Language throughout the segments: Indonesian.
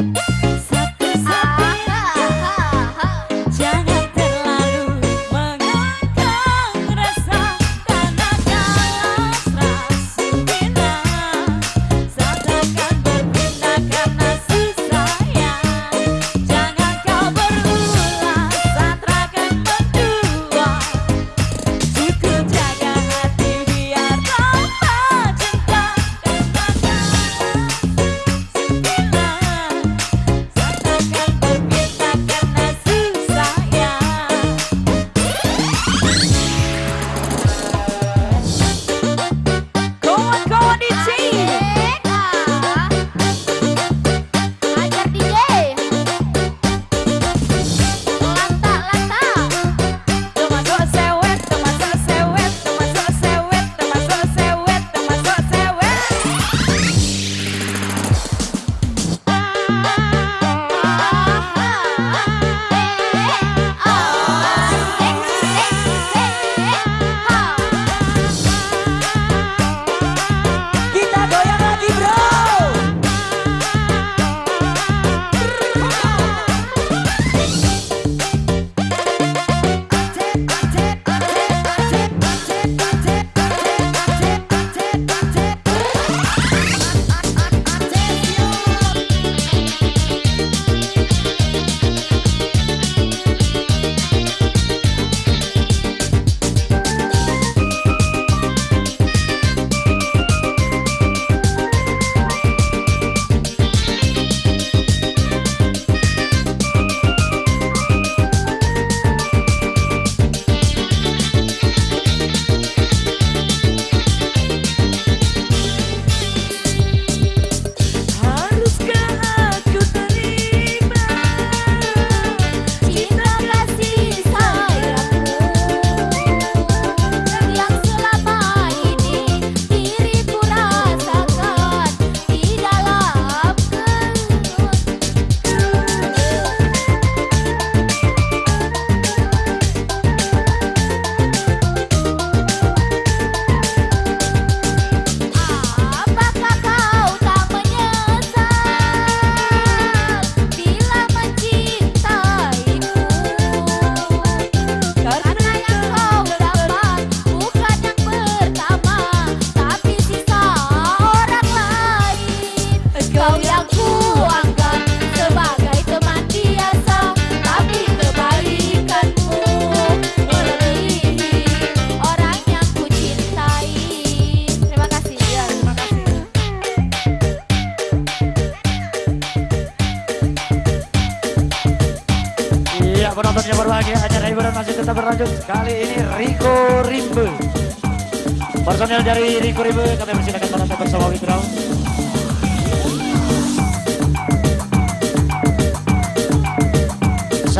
Bye.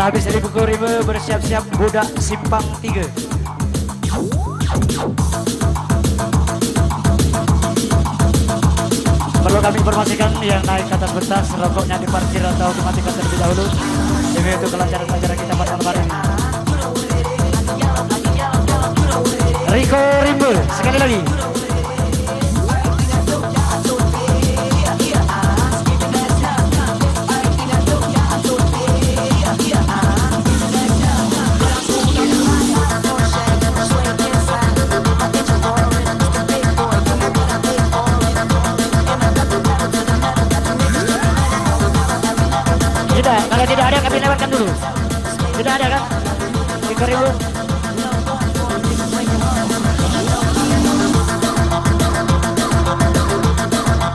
Sehabis dari Riko Rimbe bersiap-siap budak simpang 3 Perlu kami informasikan yang naik ke atas pentas rokoknya diparkir atau dimatikan terlebih dahulu demi untuk kelancaran pelajaran kita pada malam hari. Rico Rimbe sekali lagi. Kalau tidak ada kami lewatkan dulu. Tidak ada kan? Tiga ribu.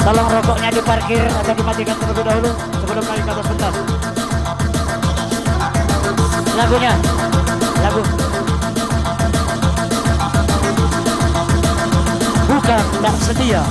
Tolong rokoknya diparkir atau dimatikan terlebih dahulu sebelum naik ke atas pentas. Lagunya, lagu. Bukan tak setia.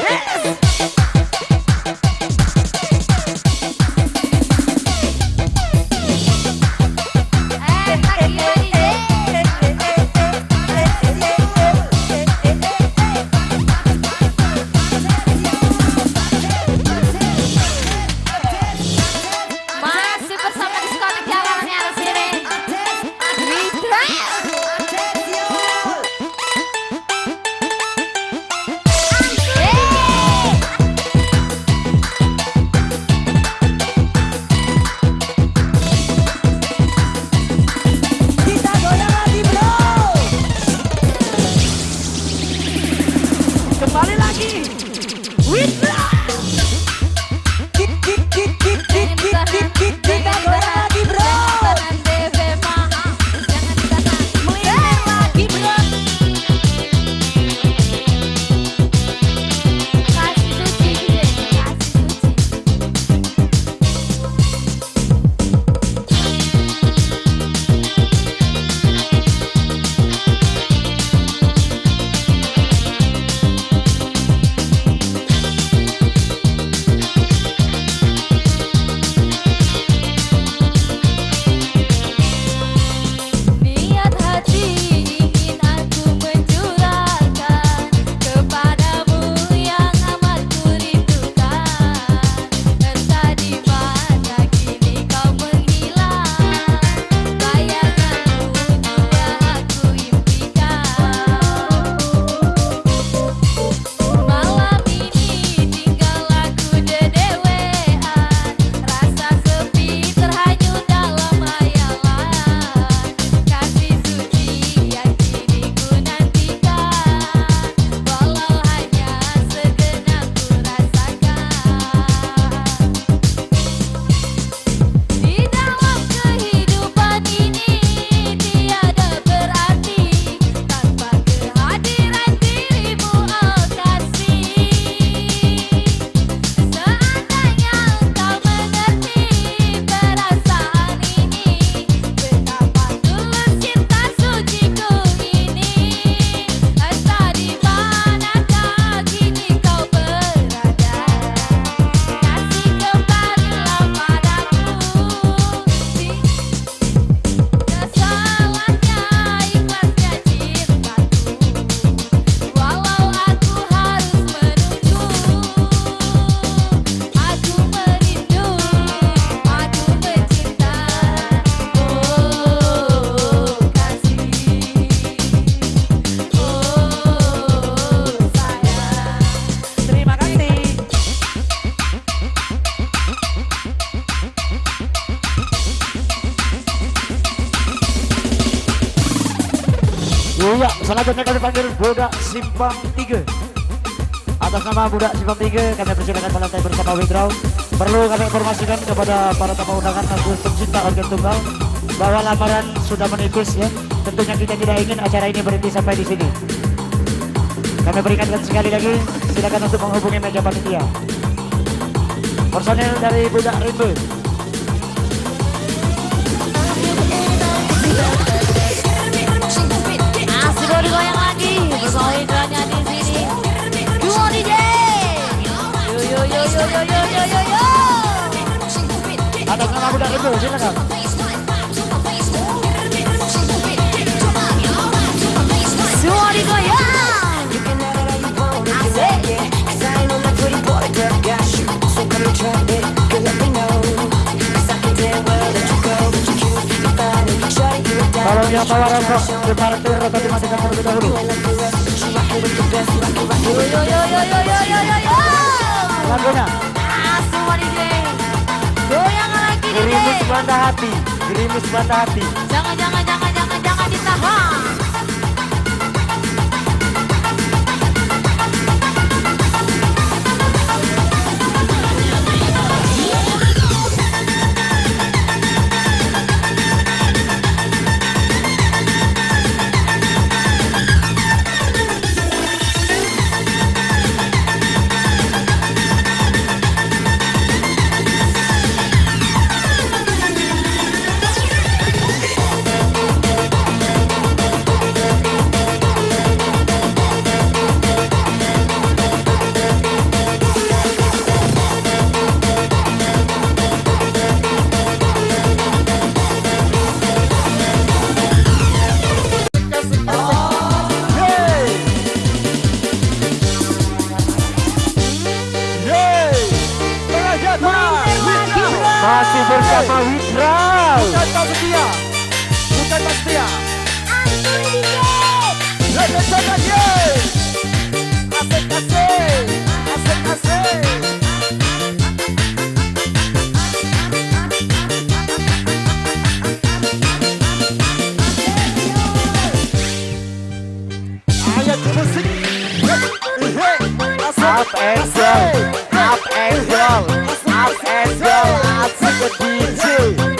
Yes! Simpang 3 Atas nama Budak Simpang 3 kami persilakan melantai bersama Widraw Perlu kami informasikan kepada para tamu undangan dan pencinta organ tunggal bahwa lamaran sudah menipis ya. Tentunya kita tidak ingin acara ini berhenti sampai di sini. Kami berikan sekali lagi, silakan untuk menghubungi meja panitia. Personel dari Budak Itu, silakan. Semua digoyang. Yang bawa rokok, diparkir rokok dimatikan terlebih dahulu. Yo yo yo yo yo yo Hanya bawa dimatikan terlebih dahulu. Lagunya? Gerimis bantah hati Gerimis bantah hati. Jangan jangan down, up and down, up and down. Asik ke DJ,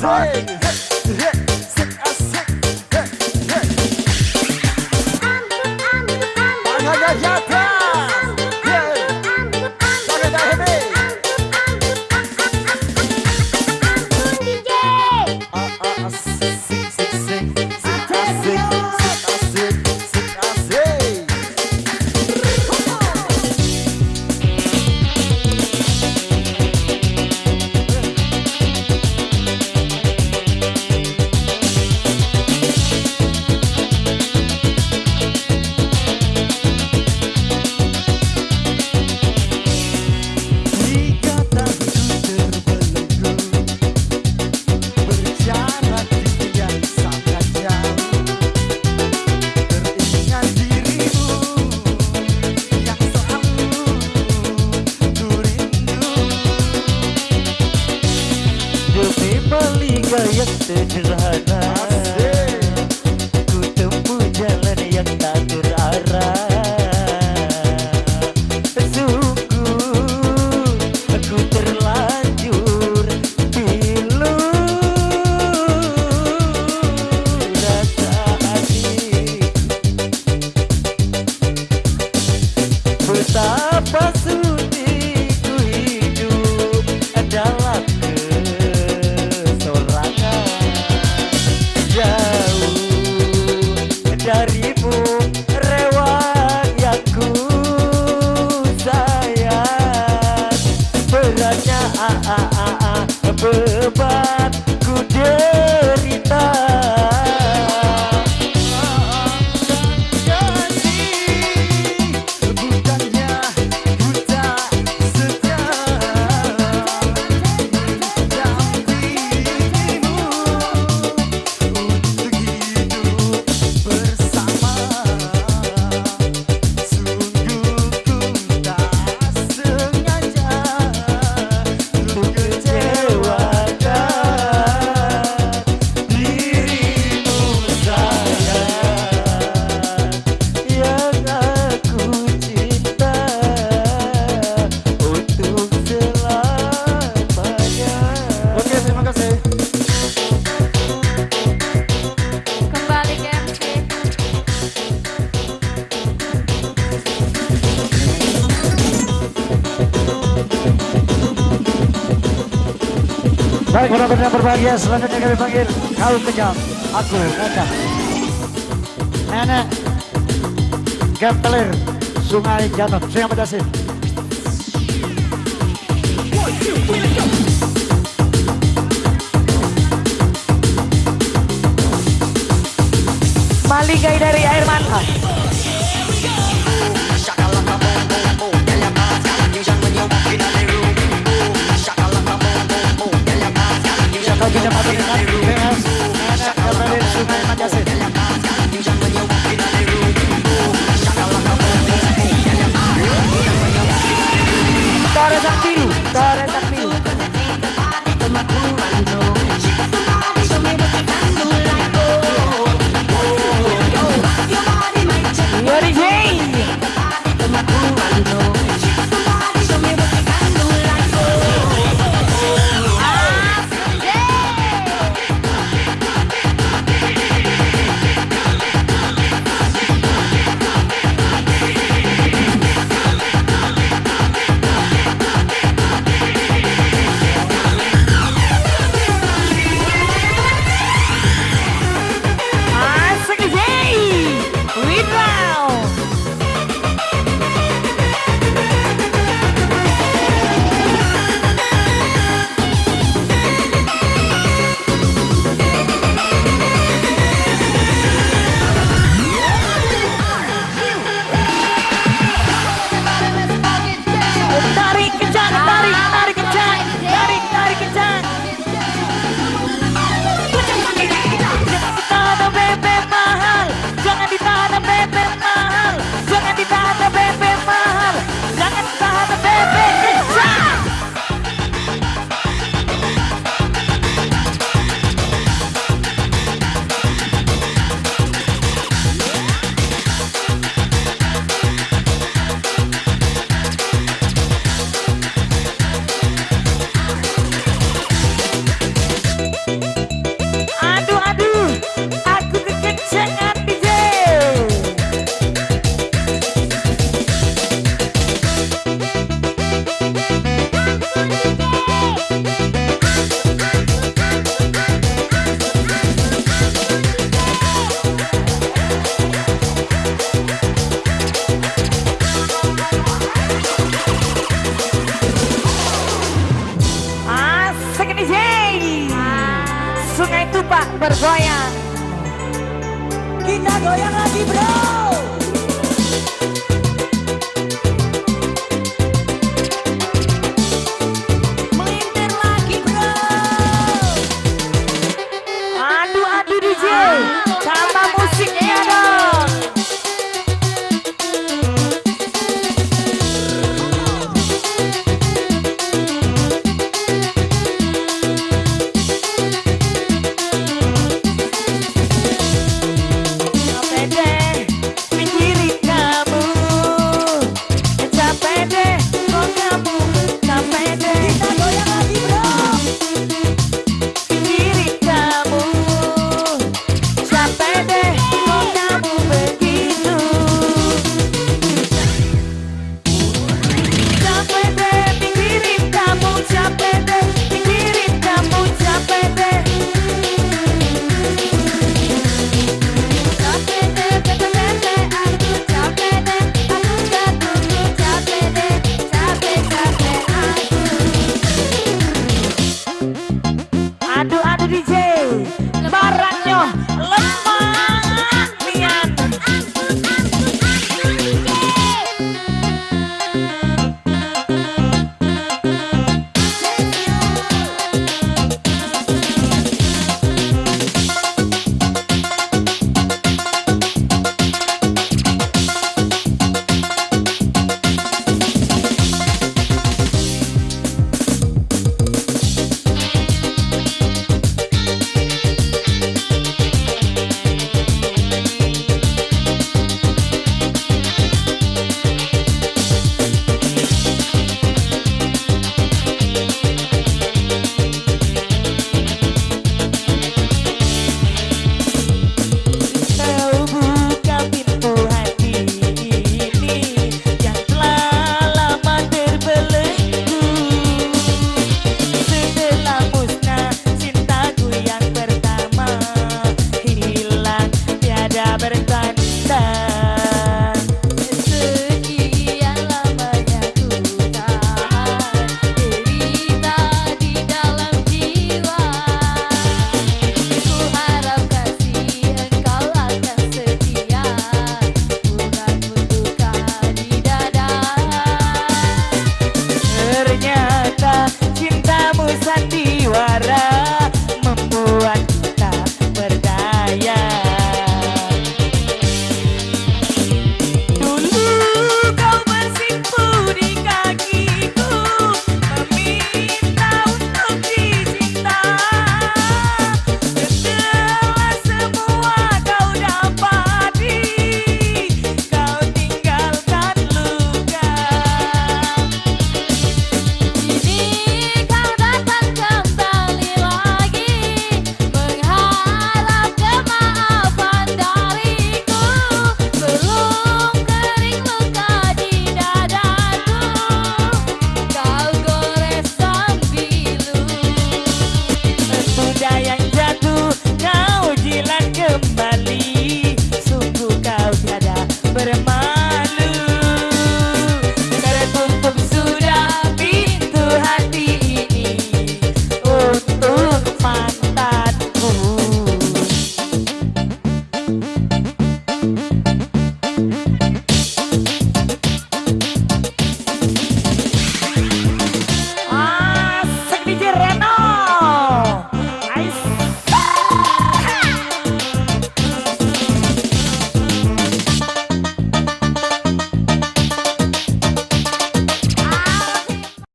sing. Tim yang berbahagia selanjutnya kami panggil Kau kejam, aku kejam. Nenek Gempelir Sungai Jatuh Sungai pedasin Maligai dari air mata. libra